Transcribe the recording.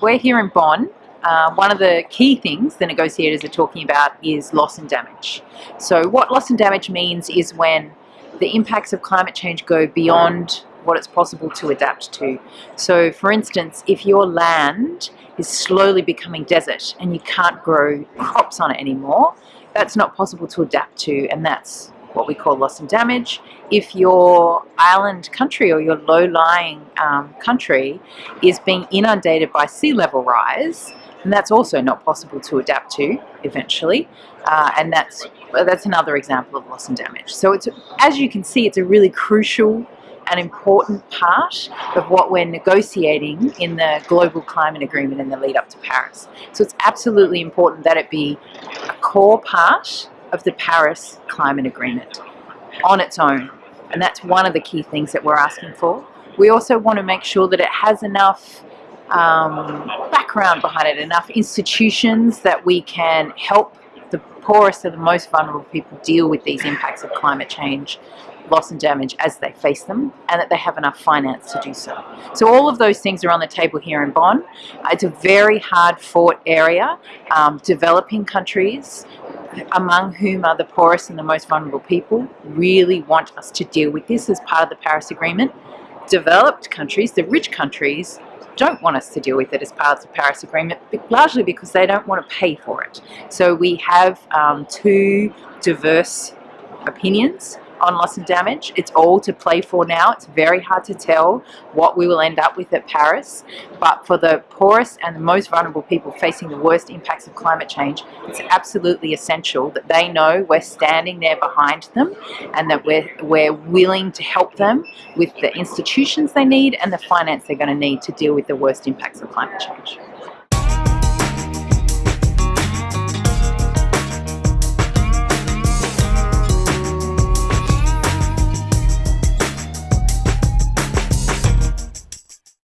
we're here in Bonn. Uh, one of the key things the negotiators are talking about is loss and damage. So what loss and damage means is when the impacts of climate change go beyond what it's possible to adapt to. So for instance, if your land is slowly becoming desert and you can't grow crops on it anymore, that's not possible to adapt to and that's what we call loss and damage. If your island country or your low-lying um, country is being inundated by sea level rise, and that's also not possible to adapt to eventually, uh, and that's that's another example of loss and damage. So it's as you can see, it's a really crucial and important part of what we're negotiating in the global climate agreement in the lead up to Paris. So it's absolutely important that it be a core part of the Paris Climate Agreement on its own. And that's one of the key things that we're asking for. We also want to make sure that it has enough um, background behind it, enough institutions that we can help the poorest and the most vulnerable people deal with these impacts of climate change loss and damage as they face them and that they have enough finance to do so. So all of those things are on the table here in Bonn. It's a very hard fought area. Um, developing countries among whom are the poorest and the most vulnerable people, really want us to deal with this as part of the Paris Agreement. Developed countries, the rich countries, don't want us to deal with it as part of the Paris Agreement, largely because they don't want to pay for it. So we have um, two diverse opinions on loss and damage. It's all to play for now. It's very hard to tell what we will end up with at Paris. But for the poorest and the most vulnerable people facing the worst impacts of climate change, it's absolutely essential that they know we're standing there behind them and that we're, we're willing to help them with the institutions they need and the finance they're going to need to deal with the worst impacts of climate change.